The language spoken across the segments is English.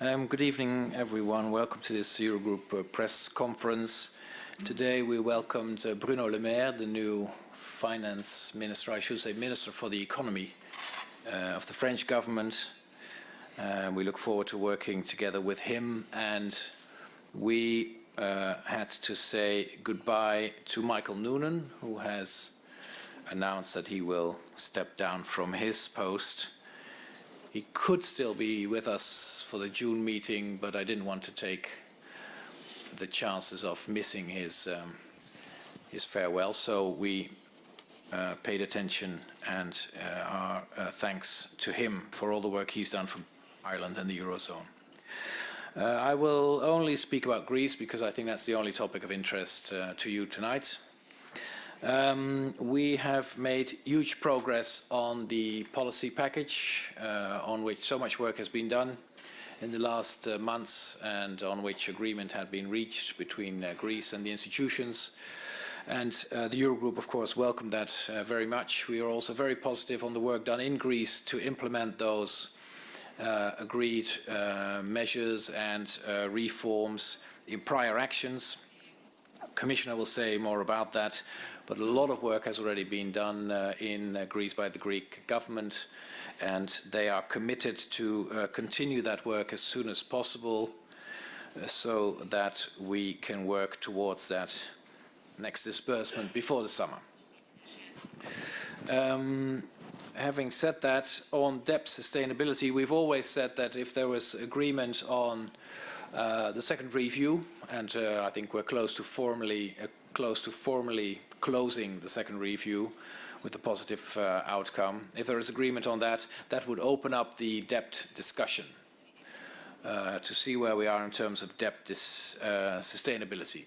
Um, good evening, everyone. Welcome to this Eurogroup uh, press conference. Today we welcomed uh, Bruno Le Maire, the new finance minister, I should say minister for the economy uh, of the French government. Uh, we look forward to working together with him and we uh, had to say goodbye to Michael Noonan, who has announced that he will step down from his post. He could still be with us for the June meeting, but I didn't want to take the chances of missing his um, his farewell. So we uh, paid attention and uh, our uh, thanks to him for all the work he's done for Ireland and the Eurozone. Uh, I will only speak about Greece because I think that's the only topic of interest uh, to you tonight. Um, we have made huge progress on the policy package uh, on which so much work has been done in the last uh, months and on which agreement had been reached between uh, Greece and the institutions. And uh, the Eurogroup, of course, welcomed that uh, very much. We are also very positive on the work done in Greece to implement those uh, agreed measures and reforms in prior actions. Commissioner will say more about that. But a lot of work has already been done uh, in uh, Greece by the Greek government and they are committed to uh, continue that work as soon as possible uh, so that we can work towards that next disbursement before the summer. Um, having said that, on debt sustainability, we've always said that if there was agreement on uh, the second review, and uh, I think we're close to formally uh, close to formally closing the second review with a positive uh, outcome. If there is agreement on that, that would open up the debt discussion uh, to see where we are in terms of debt sustainability.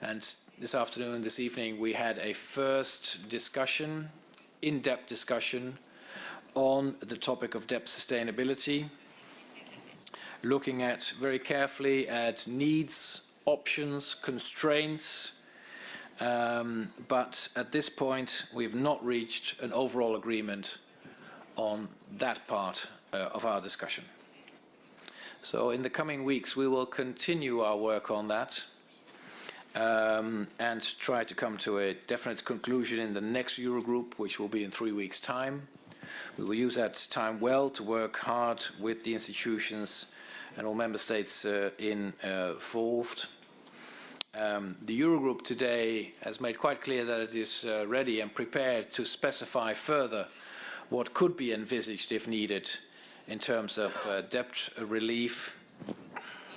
And this afternoon, this evening, we had a first discussion, in-depth discussion on the topic of debt sustainability, looking at very carefully at needs, options, constraints, um, but at this point, we've not reached an overall agreement on that part uh, of our discussion. So in the coming weeks, we will continue our work on that um, and try to come to a definite conclusion in the next Eurogroup, which will be in three weeks' time. We will use that time well to work hard with the institutions and all member states uh, involved. Um, the Eurogroup today has made quite clear that it is uh, ready and prepared to specify further what could be envisaged if needed in terms of uh, debt relief.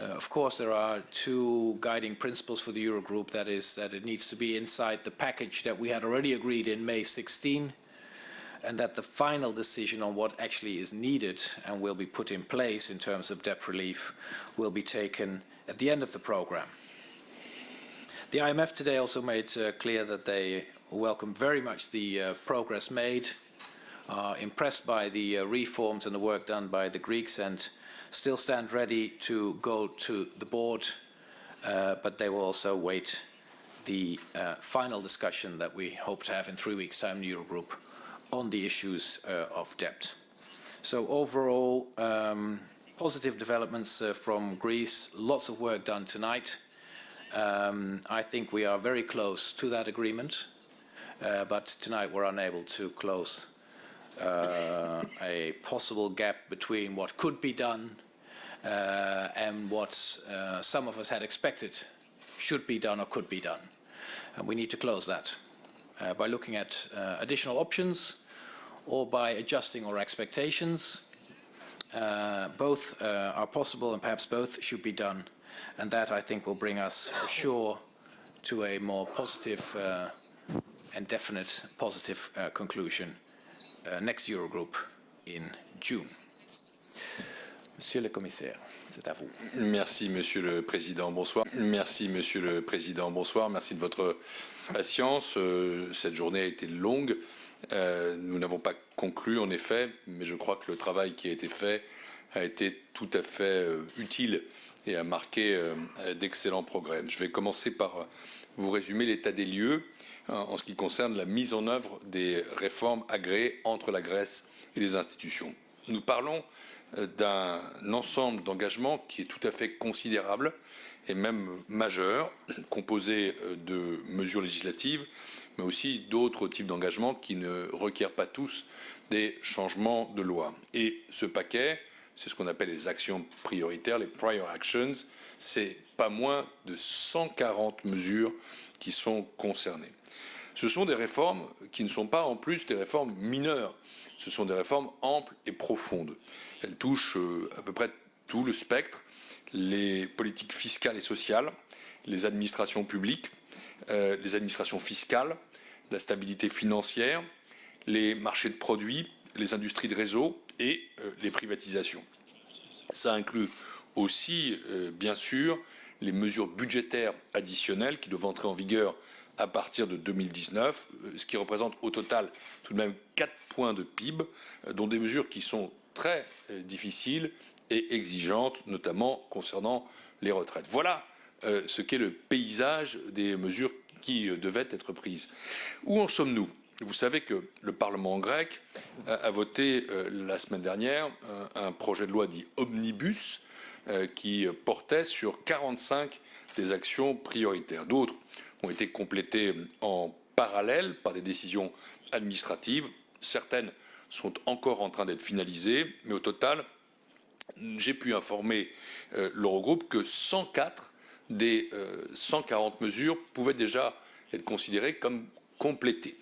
Uh, of course, there are two guiding principles for the Eurogroup. That is that it needs to be inside the package that we had already agreed in May 16 and that the final decision on what actually is needed and will be put in place in terms of debt relief will be taken at the end of the program. The IMF today also made uh, clear that they welcome very much the uh, progress made, are impressed by the uh, reforms and the work done by the Greeks and still stand ready to go to the board, uh, but they will also wait the uh, final discussion that we hope to have in three weeks' time in the Eurogroup on the issues uh, of debt. So overall, um, positive developments from Greece, lots of work done tonight. Um, I think we are very close to that agreement, uh, but tonight we're unable to close uh, a possible gap between what could be done uh, and what uh, some of us had expected should be done or could be done. And we need to close that uh, by looking at uh, additional options or by adjusting our expectations. both are possible and perhaps both should be done and that I think will bring us for sure to a more positive uh, and definite positive uh, conclusion uh, next Eurogroup in June. Monsieur le Commissaire, c'est à vous. Merci Monsieur le Président, bonsoir. Merci Monsieur le Président, bonsoir. Merci de votre patience. Euh, cette journée a été longue. Euh, nous n'avons pas conclu en effet, mais je crois que le travail qui a été fait a été tout à fait euh, utile et a marqué euh, d'excellents progrès. Je vais commencer par vous résumer l'état des lieux euh, en ce qui concerne la mise en œuvre des réformes agréées entre la Grèce et les institutions. Nous parlons d'un ensemble d'engagements qui est tout à fait considérable et même majeur, composé de mesures législatives, mais aussi d'autres types d'engagements qui ne requièrent pas tous des changements de loi. Et ce paquet, c'est ce qu'on appelle les actions prioritaires, les prior actions, c'est pas moins de 140 mesures qui sont concernées. Ce sont des réformes qui ne sont pas en plus des réformes mineures, ce sont des réformes amples et profondes. Elles touchent euh, à peu près tout le spectre, les politiques fiscales et sociales, les administrations publiques, euh, les administrations fiscales, la stabilité financière, les marchés de produits, les industries de réseau et euh, les privatisations. Ça inclut aussi, euh, bien sûr, les mesures budgétaires additionnelles qui doivent entrer en vigueur à partir de 2019, euh, ce qui représente au total tout de même 4 points de PIB, dont des mesures qui sont très difficiles et exigeantes, notamment concernant les retraites. Voilà ce qu'est le paysage des mesures qui devaient être prises. Où en sommes-nous? Vous savez que le Parlement grec a voté euh, la semaine dernière un projet de loi dit omnibus euh, qui portait sur 45 des actions prioritaires. D'autres ont été complétées en parallèle par des décisions administratives. Certaines sont encore en train d'être finalisées, mais au total, j'ai pu informer euh, l'Eurogroupe que 104 des 140 mesures pouvaient déjà être considérées comme complétées.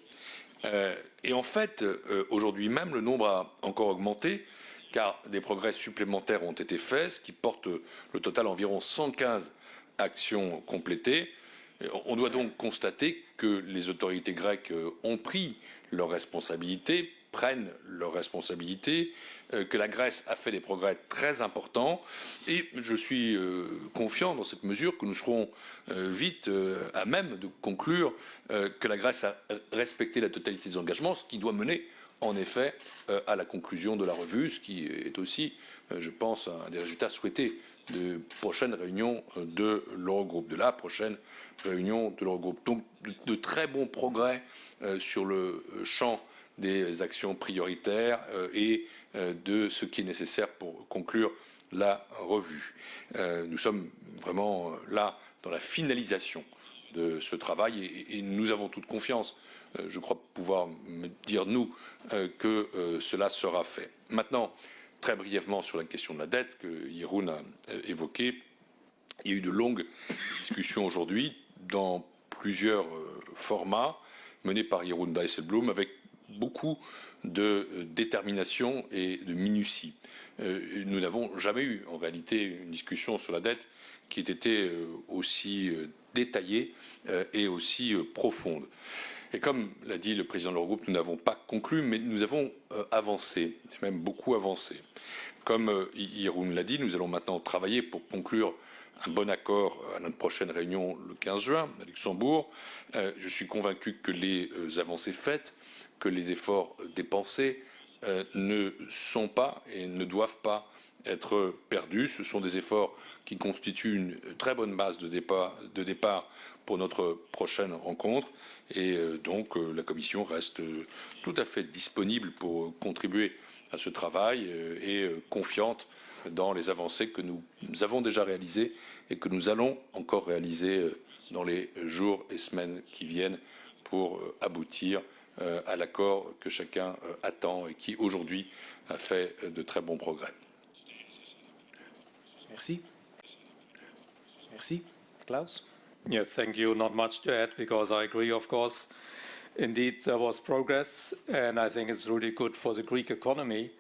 Euh, et en fait, euh, aujourd'hui même, le nombre a encore augmenté, car des progrès supplémentaires ont été faits, ce qui porte le total à environ 115 actions complétées. On doit donc constater que les autorités grecques euh, ont pris leurs responsabilités, prennent leurs responsabilités, euh, que la Grèce a fait des progrès très importants et je suis euh, confiant dans cette mesure que nous serons euh, vite à même de conclure que la Grèce a respecté la totalité des engagements, ce qui doit mener en effet à la conclusion de la revue, ce qui est aussi, je pense, un des résultats souhaités de prochaine réunion de l'Eurogroupe, de la prochaine réunion de l'Eurogroupe. Donc de, très bons progrès sur le champ des actions prioritaires et euh, de ce qui est nécessaire pour conclure la revue. Euh, nous sommes vraiment euh, là dans la finalisation de ce travail et, nous avons toute confiance, je crois pouvoir dire nous, que cela sera fait. Maintenant, très brièvement sur la question de la dette que Yeroun a évoquée, il y a eu de longues discussions aujourd'hui dans plusieurs formats menés par Jeroen Dijsselbloem avec beaucoup de euh, détermination et de minutie. Euh, nous n'avons jamais eu en réalité une discussion sur la dette qui ait été euh, aussi détaillée et aussi profonde. Et comme l'a dit le président de l'Eurogroupe, nous n'avons pas conclu, mais nous avons avancé, même beaucoup avancé. Comme Yeroun l'a dit, nous allons maintenant travailler pour conclure un bon accord à notre prochaine réunion le 15 juin à Luxembourg. Je suis convaincu que les avancées faites que les efforts dépensés euh, ne sont pas et ne doivent pas être perdus. Ce sont des efforts qui constituent une très bonne base de départ, de départ pour notre prochaine rencontre et euh, donc euh, la Commission reste tout à fait disponible pour contribuer à ce travail et confiante dans les avancées que nous avons déjà réalisées et que nous allons encore réaliser dans les jours et semaines qui viennent pour aboutir à l'accord que chacun euh, attend et qui aujourd'hui a fait euh, de très bons progrès. Merci. Merci. Klaus? Yes, thank you. Not much to add because I agree, of course. Indeed, there was progress, and I think it's really good for the Greek economy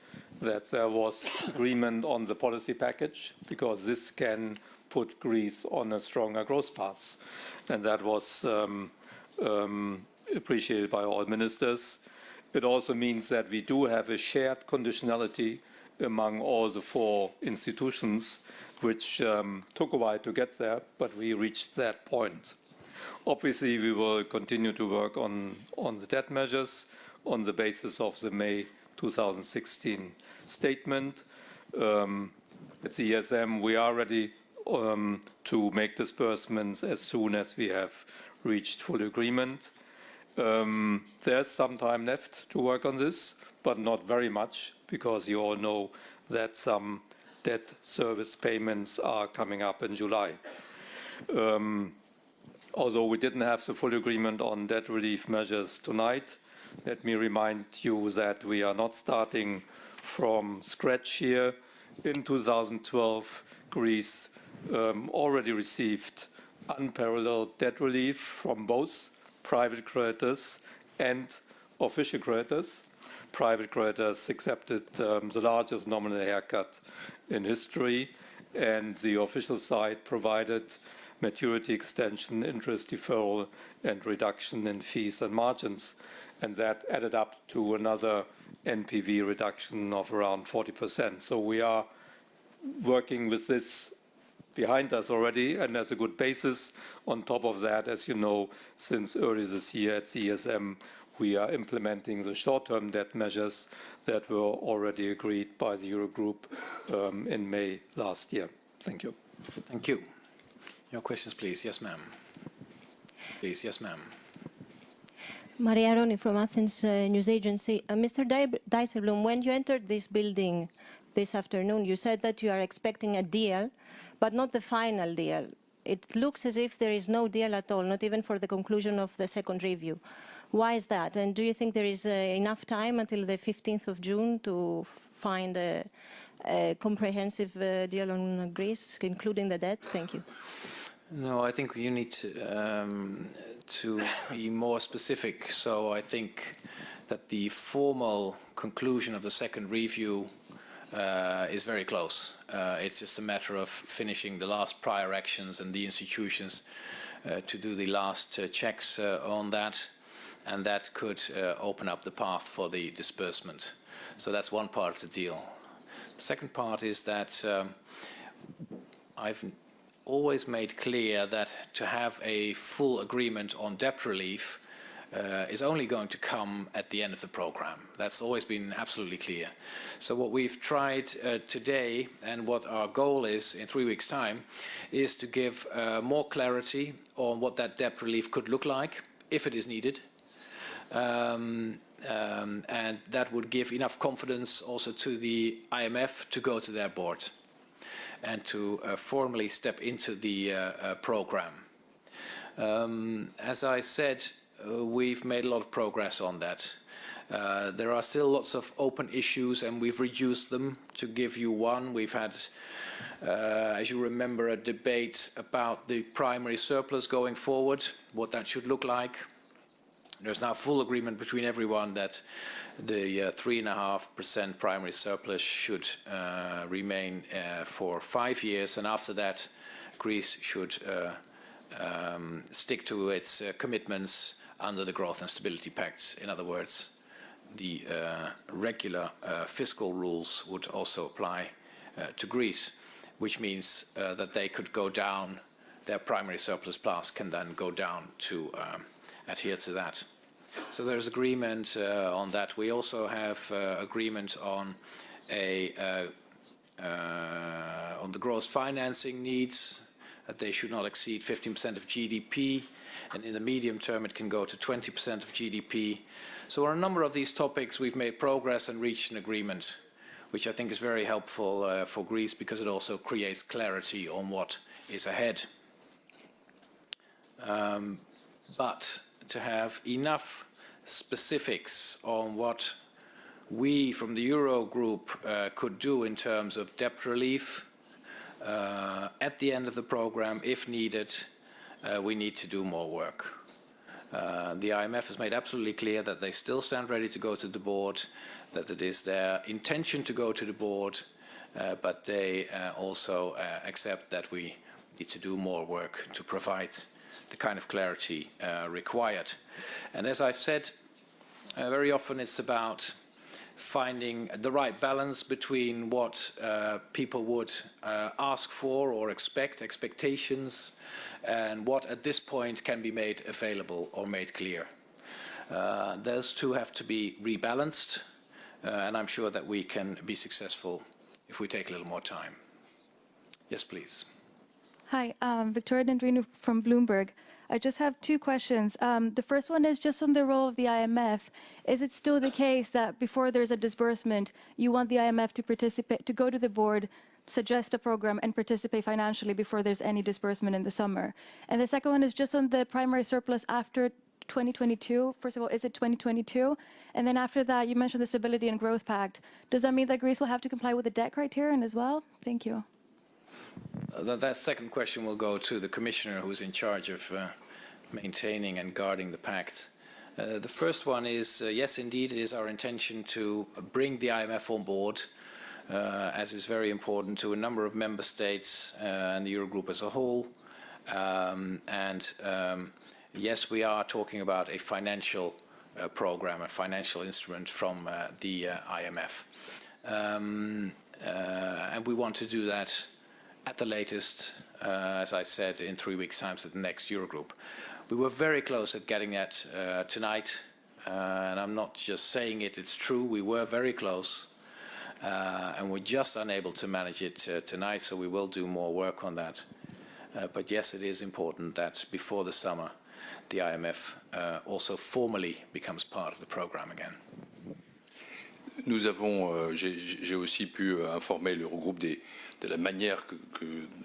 that there was agreement on the policy package because this can put Greece on a stronger growth path. And that was um, um, appreciated by all ministers. It also means that we do have a shared conditionality among all the four institutions, which um, took a while to get there, but we reached that point. Obviously, we will continue to work on, on the debt measures on the basis of the May 2016 statement. Um, at the ESM, we are ready um, to make disbursements as soon as we have reached full agreement. Um, there's some time left to work on this, but not very much, because you all know that some debt service payments are coming up in July. Um, although we didn't have the full agreement on debt relief measures tonight, let me remind you that we are not starting from scratch here. In 2012, Greece um, already received unparalleled debt relief from both private creditors and official creditors. Private creditors accepted um, the largest nominal haircut in history, and the official side provided maturity extension, interest deferral, and reduction in fees and margins. And that added up to another NPV reduction of around 40%. So we are working with this behind us already and as a good basis. On top of that, as you know, since early this year at ESM, we are implementing the short-term debt measures that were already agreed by the Eurogroup um, in May last year. Thank you. Thank you. Your questions, please. Yes, ma'am. Please, yes, ma'am. Maria Roni from Athens uh, News Agency. Uh, Mr. Di- Dijsselbloem, when you entered this building this afternoon, you said that you are expecting a deal, but not the final deal. It looks as if there is no deal at all, not even for the conclusion of the second review. Why is that? And do you think there is uh, enough time until the 15th of June to find a, a comprehensive uh, deal on Greece, including the debt? Thank you. No, I think you need to, um, to be more specific. So I think that the formal conclusion of the second review uh, is very close. Uh, it's just a matter of finishing the last prior actions and the institutions uh, to do the last uh, checks uh, on that, and that could open up the path for the disbursement. So that's one part of the deal. The second part is that um, I've always made clear that to have a full agreement on debt relief uh, is only going to come at the end of the program. That's always been absolutely clear. So what we've tried uh, today and what our goal is in three weeks' time is to give uh, more clarity on what that debt relief could look like if it is needed. Um, um, and that would give enough confidence also to the IMF to go to their board and to uh, formally step into the uh, uh, program. Um, as I said, we've made a lot of progress on that. Uh, there are still lots of open issues and we've reduced them. To give you one, we've had, uh, as you remember, a debate about the primary surplus going forward, what that should look like. There's now full agreement between everyone that the 3.5% uh, primary surplus should uh, remain uh, for five years, and after that, Greece should uh, um, stick to its uh, commitments under the Growth and Stability Pacts. In other words, the uh, regular fiscal rules would also apply to Greece, which means that they could go down, their primary surplus plus can then go down to um, adhere to that. So there's agreement uh, on that. We also have uh, agreement on a uh, uh on the gross financing needs that they should not exceed 15% of GDP, and in the medium term it can go to 20% of GDP. So on a number of these topics we've made progress and reached an agreement, which I think is very helpful uh, for Greece because it also creates clarity on what is ahead. Um, but to have enough specifics on what we from the Eurogroup uh, could do in terms of debt relief uh, at the end of the program, if needed, uh, we need to do more work. Uh, the IMF has made absolutely clear that they still stand ready to go to the board, that it is their intention to go to the board, uh, but they uh, also accept that we need to do more work to provide the kind of clarity uh, required. And as I've said, uh, very often it's about finding the right balance between what uh, people would uh, ask for or expect, expectations, and what at this point can be made available or made clear. Uh, those two have to be rebalanced, uh, and I'm sure that we can be successful if we take a little more time. Yes, please. Hi, um, Victoria Dendrinou from Bloomberg. I just have two questions. Um, the first one is just on the role of the IMF. Is it still the case that before there's a disbursement, you want the IMF to participate, to go to the board, suggest a program, and participate financially before there's any disbursement in the summer? And the second one is just on the primary surplus after 2022. First of all, is it 2022? And then after that, you mentioned the Stability and Growth Pact. Does that mean that Greece will have to comply with the debt criterion as well? Thank you. Uh, that, that second question will go to the commissioner who's in charge of uh, maintaining and guarding the pact. Uh, the first one is, uh, yes, indeed, it is our intention to bring the IMF on board, uh, as is very important to a number of member states uh, and the Eurogroup as a whole. Um, and um, yes, we are talking about a financial uh, program, a financial instrument from uh, the IMF. Um, and we want to do that at the latest, as I said, in three weeks' time at the next Eurogroup. We were very close at getting that uh, tonight, uh, and I'm not just saying it, it's true, we were very close. Uh, and we're just unable to manage it uh, tonight, so we will do more work on that. But yes, it is important that before the summer, the IMF also formally becomes part of the program again. Nous avons, euh, j'ai aussi pu euh, informer l'Eurogroupe de la manière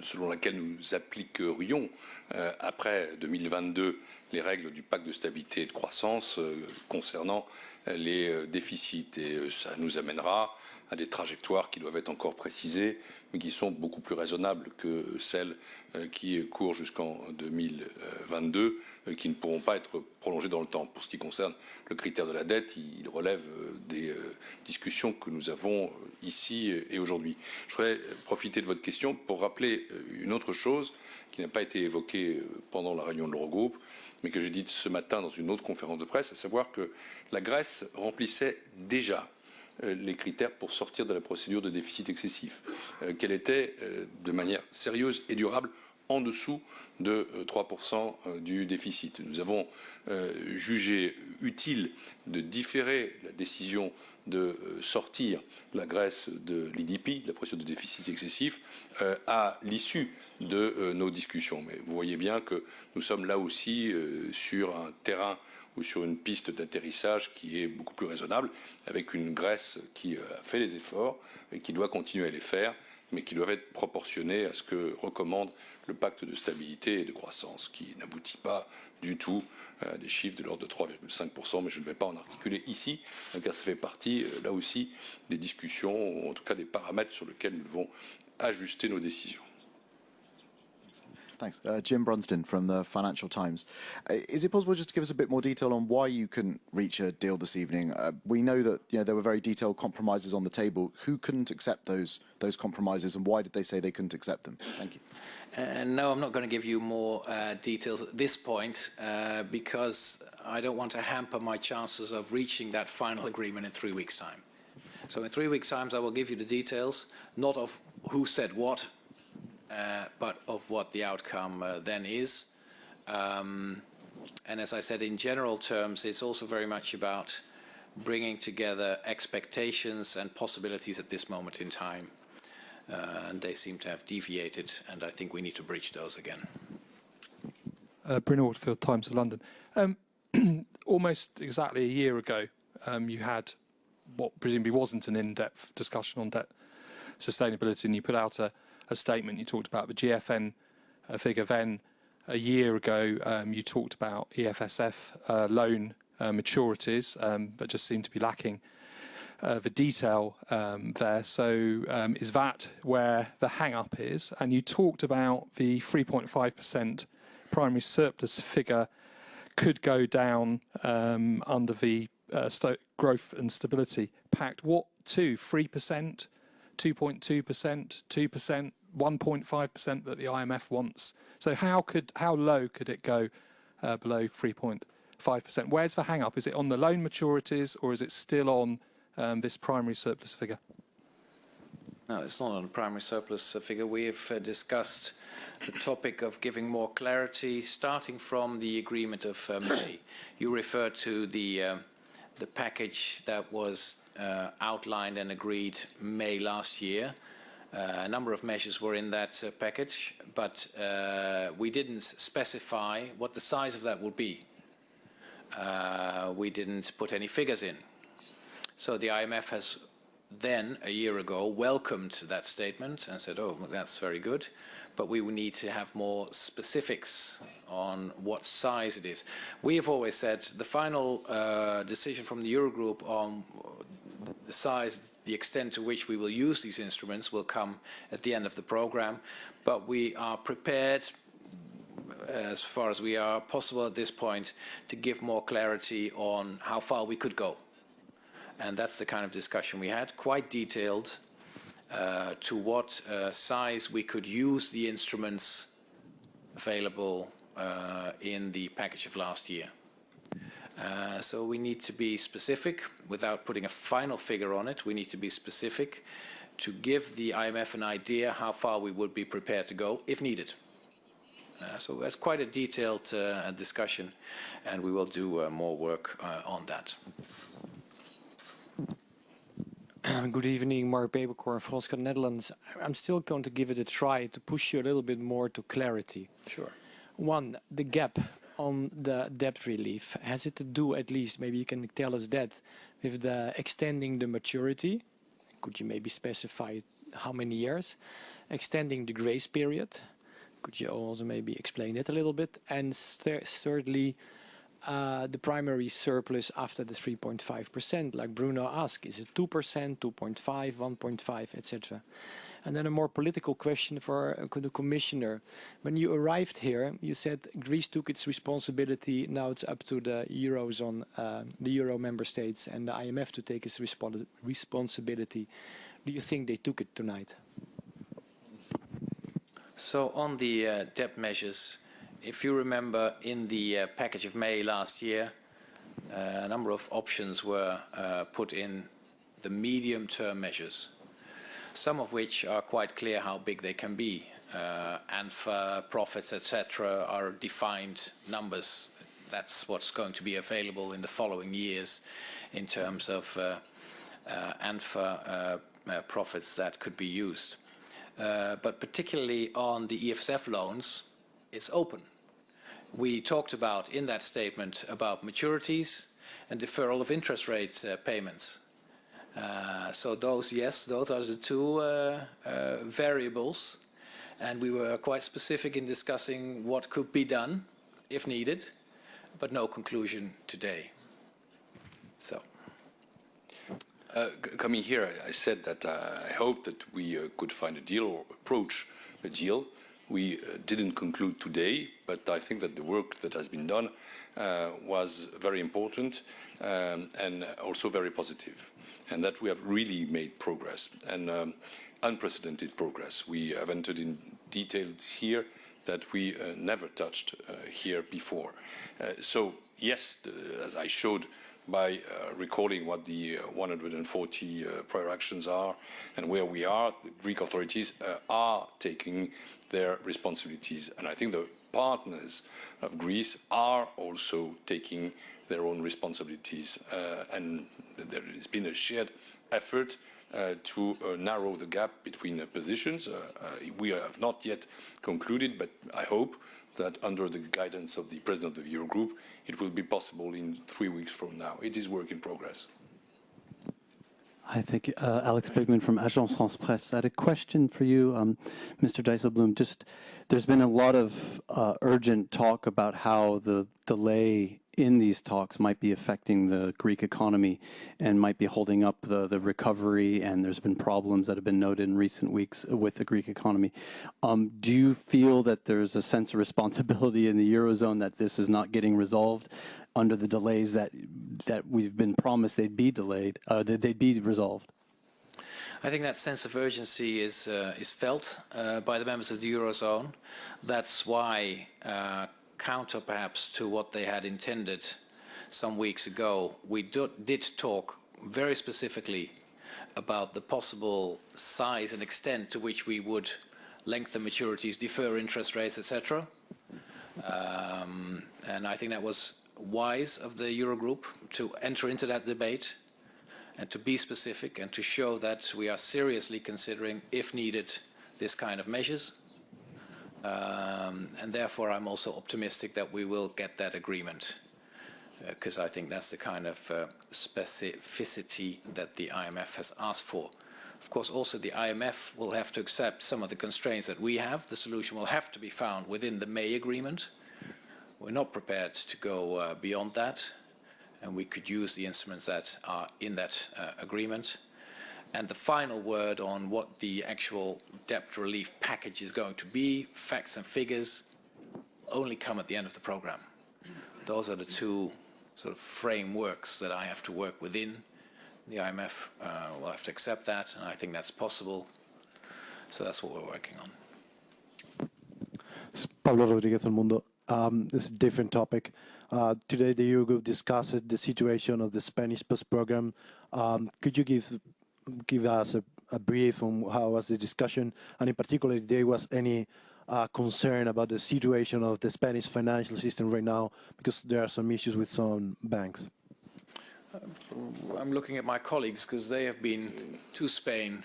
selon laquelle nous appliquerions euh, après 2022 les règles du pacte de stabilité et de croissance concernant les euh, déficits. Et euh, ça nous amènera à des trajectoires qui doivent être encore précisées, mais qui sont beaucoup plus raisonnables que celles euh, qui courent jusqu'en 2022, euh, qui ne pourront pas être prolongées dans le temps. Pour ce qui concerne le critère de la dette, il relève des discussions que nous avons ici et aujourd'hui. Je voudrais profiter de votre question pour rappeler une autre chose qui n'a pas été évoquée pendant la réunion de l'Eurogroupe, mais que j'ai dite ce matin dans une autre conférence de presse, à savoir que la Grèce remplissait déjà euh, les critères pour sortir de la procédure de déficit excessif, euh, qu'elle était euh, de manière sérieuse et durable en dessous de euh, 3% euh, du déficit. Nous avons jugé utile de différer la décision de sortir la Grèce de l'IDP, de la procédure de déficit excessif, à l'issue de euh, nos discussions. Mais vous voyez bien que nous sommes là aussi euh, sur un terrain ou sur une piste d'atterrissage qui est beaucoup plus raisonnable, avec une Grèce qui euh, a fait les efforts et qui doit continuer à les faire, mais qui doivent être proportionnés à ce que recommande le pacte de stabilité et de croissance, qui n'aboutit pas du tout à des chiffres de l'ordre de 3,5%, mais je ne vais pas en articuler ici, car ça fait partie, là aussi, des discussions, en tout cas des paramètres sur lesquels nous devons ajuster nos décisions. Thanks. Uh, Jim Brunsden from the Financial Times. Uh, is it possible just to give us a bit more detail on why you couldn't reach a deal this evening? Uh, we know that you know, there were very detailed compromises on the table. Who couldn't accept those, those compromises and why did they say they couldn't accept them? Thank you. And no, I'm not going to give you more uh, details at this point uh, because I don't want to hamper my chances of reaching that final agreement in three weeks' time. So in three weeks' time, I will give you the details, not of who said what, uh, but of what the outcome uh, then is. Um, and as I said, in general terms, it's also very much about bringing together expectations and possibilities at this moment in time. Uh, and they seem to have deviated, and I think we need to breach those again. Uh, Bruno Waterfield, Times of London. Um, almost exactly a year ago, um, you had what presumably wasn't an in-depth discussion on debt sustainability, and you put out a, a statement. You talked about the GFN uh, figure. Then, a year ago, um, you talked about EFSF uh, loan uh, maturities, um, but just seemed to be lacking uh, the detail um, there. So um, is that where the hang-up is? And you talked about the 3.5% primary surplus figure could go down um, under the uh, growth and stability pact. What to? 3%, 2.2%, 2%, 1.5% that the IMF wants. So how could how low could it go uh, below 3.5%? Where's the hang-up? Is it on the loan maturities or is it still on um, this primary surplus figure? No, it's not on the primary surplus figure. We have uh, discussed the topic of giving more clarity, starting from the agreement of uh, May. You referred to the uh, the package that was uh, outlined and agreed May last year, a number of measures were in that uh, package, but uh, we didn't specify what the size of that would be. Uh, we didn't put any figures in. So the IMF has then, a year ago, welcomed that statement and said, oh, that's very good, but we need to have more specifics on what size it is. We have always said the final uh, decision from the Eurogroup on the size, the extent to which we will use these instruments will come at the end of the program, but we are prepared as far as we are possible at this point to give more clarity on how far we could go. And that's the kind of discussion we had, quite detailed, uh, to what uh, size we could use the instruments available uh, in the package of last year. Uh, so we need to be specific without putting a final figure on it. We need to be specific to give the IMF an idea how far we would be prepared to go if needed. Uh, so that's quite a detailed uh, discussion and we will do uh, more work uh, on that. Good evening, Mark Peeperkorn, Volkskrant Netherlands. I'm still going to give it a try to push you a little bit more to clarity. Sure. One, the gap on the debt relief, has it to do at least, maybe you can tell us that, with the extending the maturity? Could you maybe specify how many years? Extending the grace period? Could you also maybe explain it a little bit? And thirdly, uh, the primary surplus after the 3.5%, like Bruno asked, is it 2%, 2.5, 1.5, etc. And then a more political question for uh, the commissioner. When you arrived here, you said Greece took its responsibility. Now it's up to the eurozone, uh, the euro member states, and the IMF to take its respons responsibility. Do you think they took it tonight? So on the uh, debt measures, if you remember in the uh, package of May last year, uh, a number of options were uh, put in the medium-term measures, some of which are quite clear how big they can be. Uh, ANFA profits, etc., are defined numbers. That's what's going to be available in the following years in terms of uh, uh, ANFA uh, uh, profits that could be used. Uh, but particularly on the EFSF loans, it's open we talked about in that statement about maturities and deferral of interest rate uh, payments. Uh, so those, yes, those are the two uh, uh, variables. And we were quite specific in discussing what could be done if needed, but no conclusion today. So. Uh, coming here, I said that uh, I hope that we could find a deal or approach a deal we uh, didn't conclude today, but I think that the work that has been done uh, was very important um, and also very positive, and that we have really made progress and um, unprecedented progress. We have entered in detail here that we uh, never touched uh, here before. Uh, so yes, as I showed by uh, recalling what the uh, 140 uh, prior actions are and where we are, the Greek authorities are taking their responsibilities. And I think the partners of Greece are also taking their own responsibilities. Uh, and there has been a shared effort uh, to uh, narrow the gap between positions. we have not yet concluded, but I hope that under the guidance of the President of the Eurogroup, it will be possible in three weeks from now. It is work in progress. Hi, thank you. Uh, Alex Pigman from Agence France Presse. I had a question for you, um, Mr. Dijsselbloem. Just, there's been a lot of uh, urgent talk about how the delay in these talks might be affecting the Greek economy and might be holding up the, the recovery, and there's been problems that have been noted in recent weeks with the Greek economy. Um, do you feel that there's a sense of responsibility in the Eurozone that this is not getting resolved under the delays that, that we've been promised they'd be delayed, uh, that they'd be resolved? I think that sense of urgency is uh, is felt uh, by the members of the eurozone. That's why uh, counter perhaps to what they had intended some weeks ago, we do, did talk very specifically about the possible size and extent to which we would lengthen maturities, defer interest rates, etc. Um, and I think that was wise of the Eurogroup to enter into that debate. and to be specific and to show that we are seriously considering, if needed, this kind of measures. Um, and therefore, I'm also optimistic that we will get that agreement because uh, I think that's the kind of uh, specificity that the IMF has asked for. Of course, also the IMF will have to accept some of the constraints that we have. The solution will have to be found within the May agreement. We're not prepared to go uh, beyond that, and we could use the instruments that are in that uh, agreement. And the final word on what the actual debt relief package is going to be, facts and figures, only come at the end of the program. Those are the two sort of frameworks that I have to work within. The IMF uh, will have to accept that, and I think that's possible. So that's what we're working on. Pablo Rodriguez, El Mundo. Um, this is a different topic. Uh, today, the Eurogroup discussed the situation of the Spanish post program. Um, could you give give us a, a, brief on how was the discussion, and in particular, if there was any uh, concern about the situation of the Spanish financial system right now, because there are some issues with some banks. I'm looking at my colleagues because they have been to Spain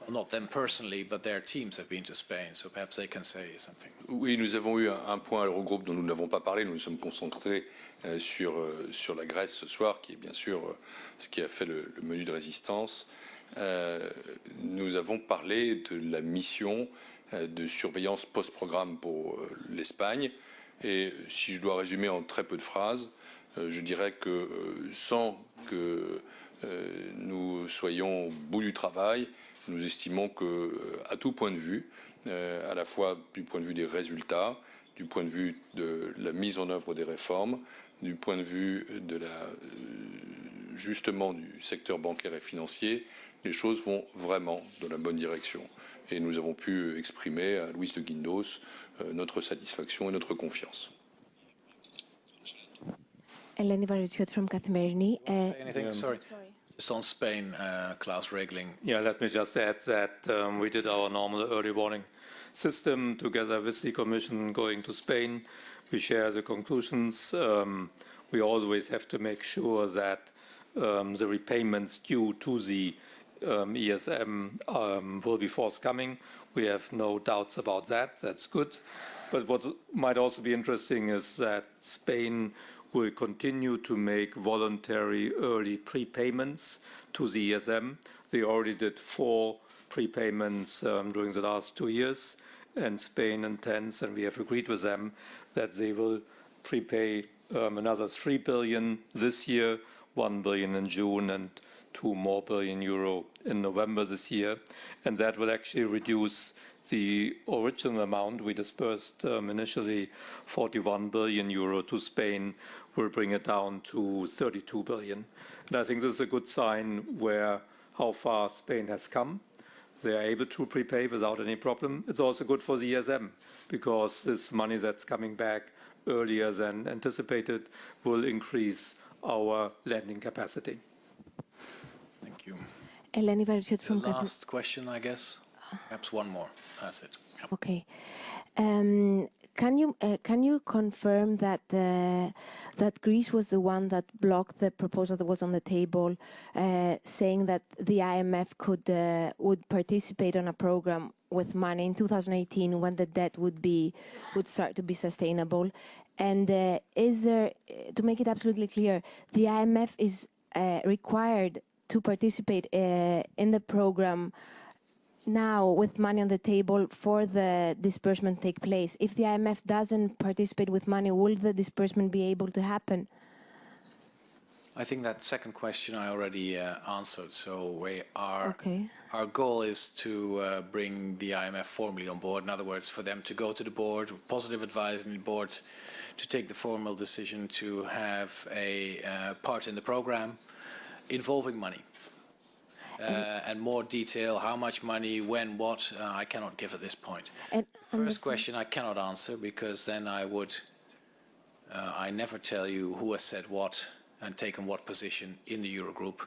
well, not them personally, but their teams have been to Spain, so perhaps they can say something. Oui, nous avons eu un, point à l'Eurogroupe dont nous n'avons pas parlé. Nous nous sommes concentrés euh, sur, euh, sur la Grèce ce soir, qui est bien sûr euh, ce qui a fait le, le menu de résistance. Euh, nous avons parlé de la mission euh, de surveillance post-programme pour euh, l'Espagne. Et si je dois résumer en très peu de phrases, je dirais que sans que nous soyons au bout du travail, nous estimons que, à tout point de vue, à la fois du point de vue des résultats, du point de vue de la mise en œuvre des réformes, du point de vue de la, justement du secteur bancaire et financier, les choses vont vraiment dans la bonne direction. Et nous avons pu exprimer à Louis de Guindos notre satisfaction et notre confiance. Eleni Varvitsiout from Kathimerini. Uh, anything? Sorry. Just on Spain, uh, Klaus Regling. Yeah, let me just add that um, we did our normal early warning system together with the Commission going to Spain. We share the conclusions. Um, we always have to make sure that um, the repayments due to the um, ESM um, will be forthcoming. We have no doubts about that. That's good. But what might also be interesting is that Spain will continue to make voluntary early prepayments to the ESM. They already did four prepayments um, during the last two years, and Spain intends, and we have agreed with them, that they will prepay um, another 3 billion this year, 1 billion in June, and 2 more billion euro in November this year. And that will actually reduce the original amount we disbursed um, initially 41 billion euro to Spain will bring it down to 32 billion. And I think this is a good sign where how far Spain has come. They are able to prepay without any problem. It's also good for the ESM because this money that's coming back earlier than anticipated will increase our lending capacity. You. Eleni Varvitsioti from The last question, I guess. Perhaps one more. That's it. Yep. Okay. Um, can you uh, can you confirm that uh, that Greece was the one that blocked the proposal that was on the table, uh, saying that the IMF could uh, would participate on a program with money in 2018 when the debt would be would start to be sustainable, and uh, is there to make it absolutely clear, the IMF is uh, required to participate in the program now with money on the table for the disbursement to take place? If the IMF doesn't participate with money, will the disbursement be able to happen? I think that second question I already uh, answered. So we are, okay. our goal is to uh, bring the IMF formally on board. In other words, for them to go to the board, positive advice in the board, to take the formal decision to have a uh, part in the program involving money. Uh, and more detail, how much money, when, what, uh, I cannot give at this point. And First question I cannot answer because then I would, uh, I never tell you who has said what and taken what position in the Eurogroup.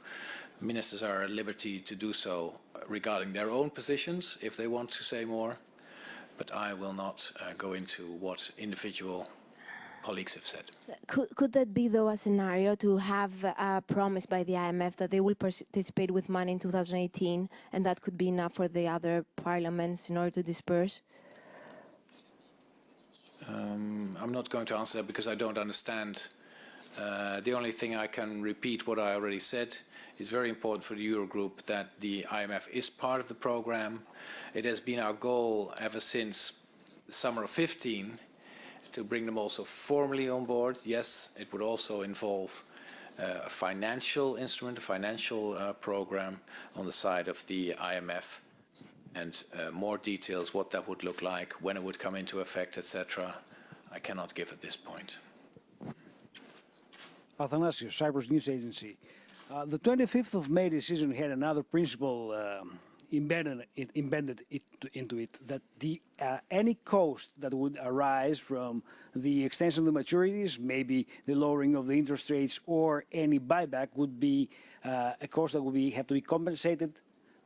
Ministers are at liberty to do so regarding their own positions if they want to say more, but I will not uh, go into what individual colleagues have said. Could, could that be, though, a scenario to have a promise by the IMF that they will participate with money in 2018 and that could be enough for the other parliaments in order to disperse? Um, I'm not going to answer that because I don't understand. Uh, the only thing I can repeat what I already said is very important for the Eurogroup that the IMF is part of the program. It has been our goal ever since the summer of 15 to bring them also formally on board. Yes, it would also involve uh, a financial instrument, a financial uh, program on the side of the IMF and uh, more details, what that would look like, when it would come into effect, etc. I cannot give at this point. Athanasios, Cyprus News Agency. Uh, the 25th of May decision had another principle um, embedded, it, embedded it into it that the, uh, any cost that would arise from the extension of the maturities, maybe the lowering of the interest rates or any buyback would be uh, a cost that would be, have to be compensated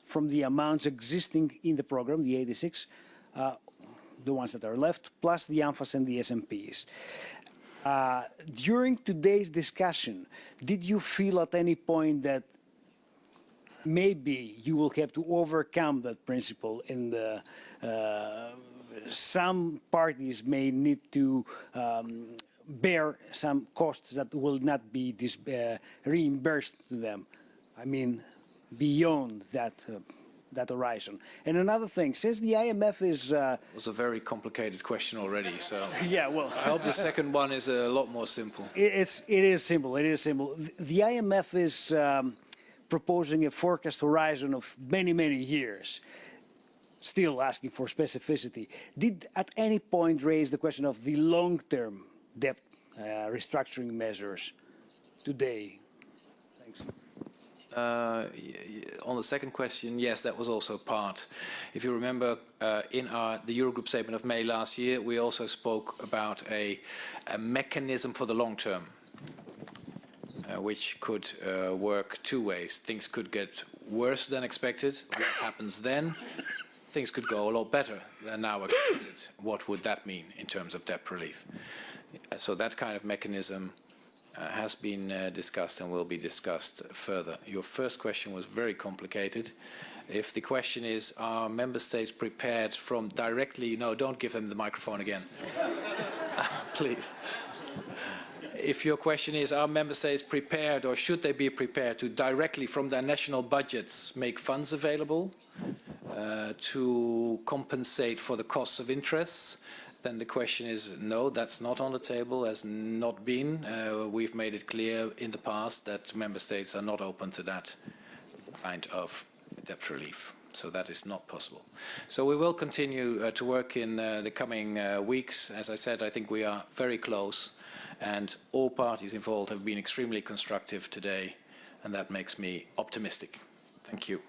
from the amounts existing in the program, the 86, uh, the ones that are left, plus the ANFAs and the SMPs. Uh, during today's discussion, did you feel at any point that maybe you will have to overcome that principle and uh, uh, some parties may need to um, bear some costs that will not be dis uh, reimbursed to them? I mean, beyond that uh, that horizon. And another thing, since the IMF is uh, It was a very complicated question already, so yeah, well, I hope the second one is a lot more simple. it, it's it is simple. It is simple. The, the IMF is um, proposing a forecast horizon of many many years. Still asking for specificity. Did at any point raise the question of the long-term debt uh, restructuring measures today? Thanks. Uh, on the second question, yes, that was also part. If you remember, uh, in our, the Eurogroup statement of May last year, we also spoke about a, a mechanism for the long term, which could uh, work two ways. Things could get worse than expected. What happens then? Things could go a lot better than now expected. What would that mean in terms of debt relief? So that kind of mechanism uh, has been uh, discussed and will be discussed further. Your first question was very complicated. If the question is, are member states prepared from directly, no, don't give them the microphone again, please. If your question is, are member states prepared or should they be prepared to directly from their national budgets make funds available uh, to compensate for the costs of interests, then the question is no, that's not on the table, has not been. Uh, we've made it clear in the past that member states are not open to that kind of debt relief. So that is not possible. So we will continue uh, to work in uh, the coming uh, weeks. As I said, I think we are very close and all parties involved have been extremely constructive today and that makes me optimistic. Thank you.